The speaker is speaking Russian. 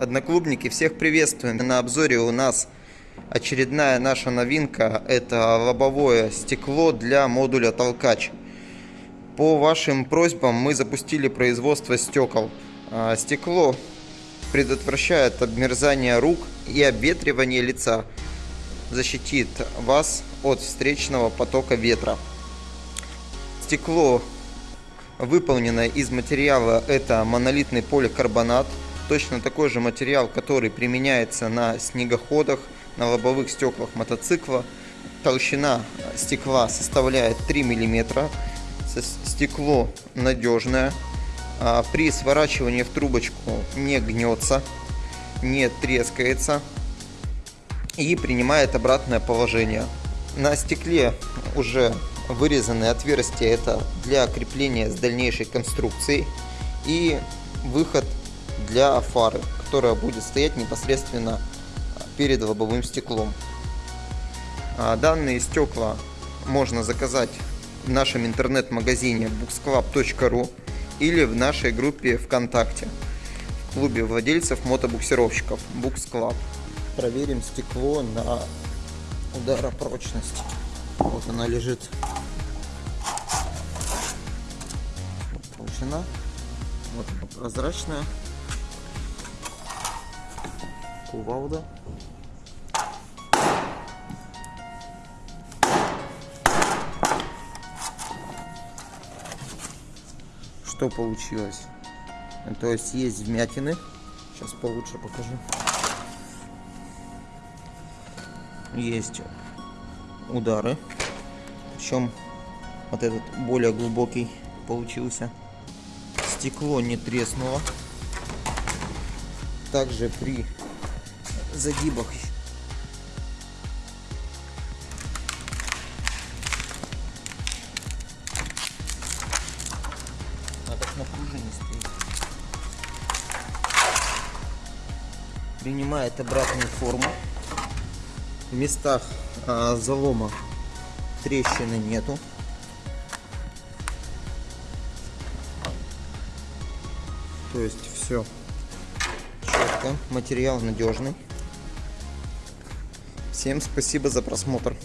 Одноклубники, всех приветствуем. На обзоре у нас очередная наша новинка. Это лобовое стекло для модуля толкач. По вашим просьбам мы запустили производство стекол. А, стекло предотвращает обмерзание рук и обветривание лица. Защитит вас от встречного потока ветра. Стекло выполнено из материала это монолитный поликарбонат точно такой же материал, который применяется на снегоходах, на лобовых стеклах мотоцикла. Толщина стекла составляет 3 мм. Стекло надежное. А при сворачивании в трубочку не гнется, не трескается и принимает обратное положение. На стекле уже вырезаны отверстия, это для крепления с дальнейшей конструкцией и выход для фары, которая будет стоять непосредственно перед лобовым стеклом. А данные стекла можно заказать в нашем интернет-магазине booksclub.ru или в нашей группе ВКонтакте в клубе владельцев мотобуксировщиков Books Club. Проверим стекло на ударопрочность. Вот она лежит. Толщина. Вот прозрачная кувалда. Что получилось? То есть есть вмятины. Сейчас получше покажу. Есть удары. Причем вот этот более глубокий получился. Стекло не треснуло. Также при загибах. А так на пружине стоит. Принимает обратную форму. В местах а, залома трещины нету. То есть все четко, материал надежный. Всем спасибо за просмотр.